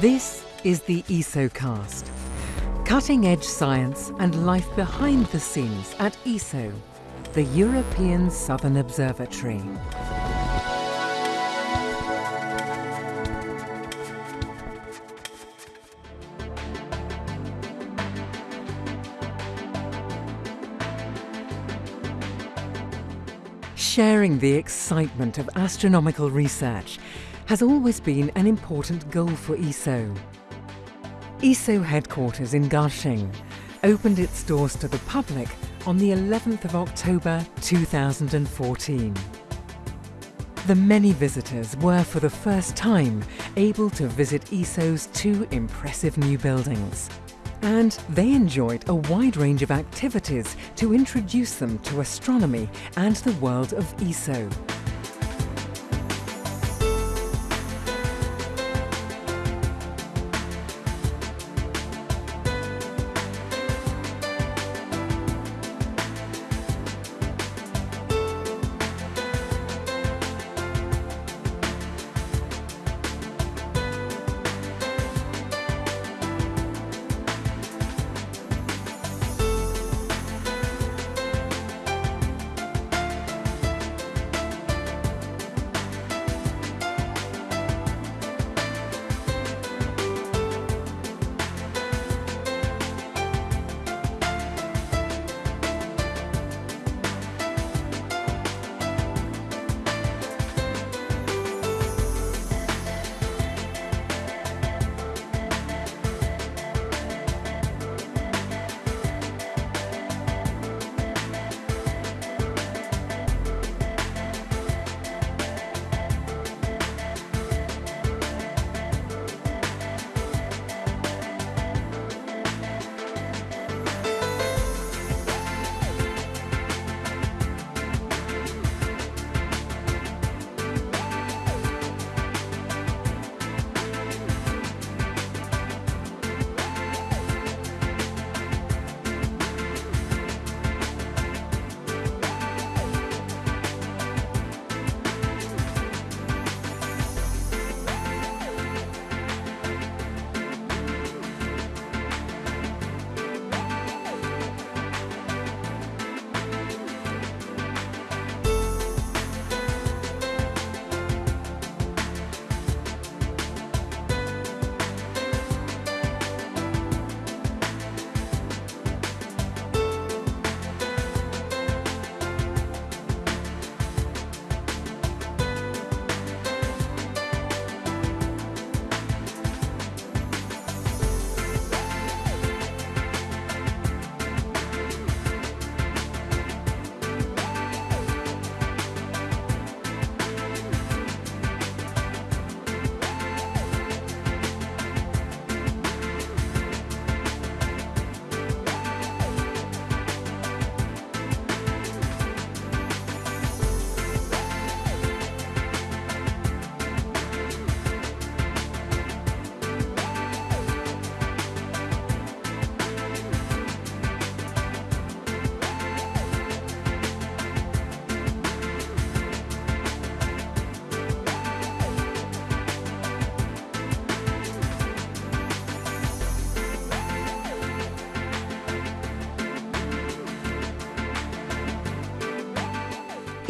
This is the ESOcast. Cutting edge science and life behind the scenes at ESO, the European Southern Observatory. Sharing the excitement of astronomical research has always been an important goal for ESO. ESO headquarters in Garching opened its doors to the public on the 11th of October 2014. The many visitors were for the first time able to visit ESO's two impressive new buildings. And they enjoyed a wide range of activities to introduce them to astronomy and the world of ESO.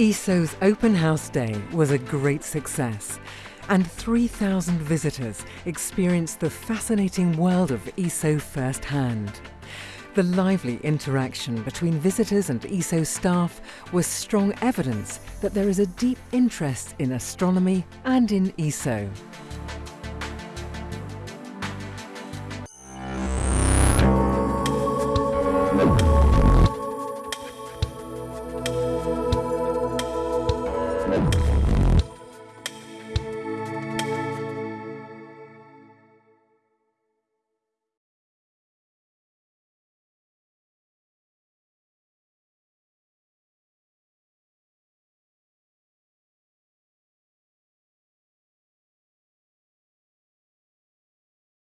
ESO's Open House Day was a great success, and 3,000 visitors experienced the fascinating world of ESO firsthand. The lively interaction between visitors and ESO staff was strong evidence that there is a deep interest in astronomy and in ESO.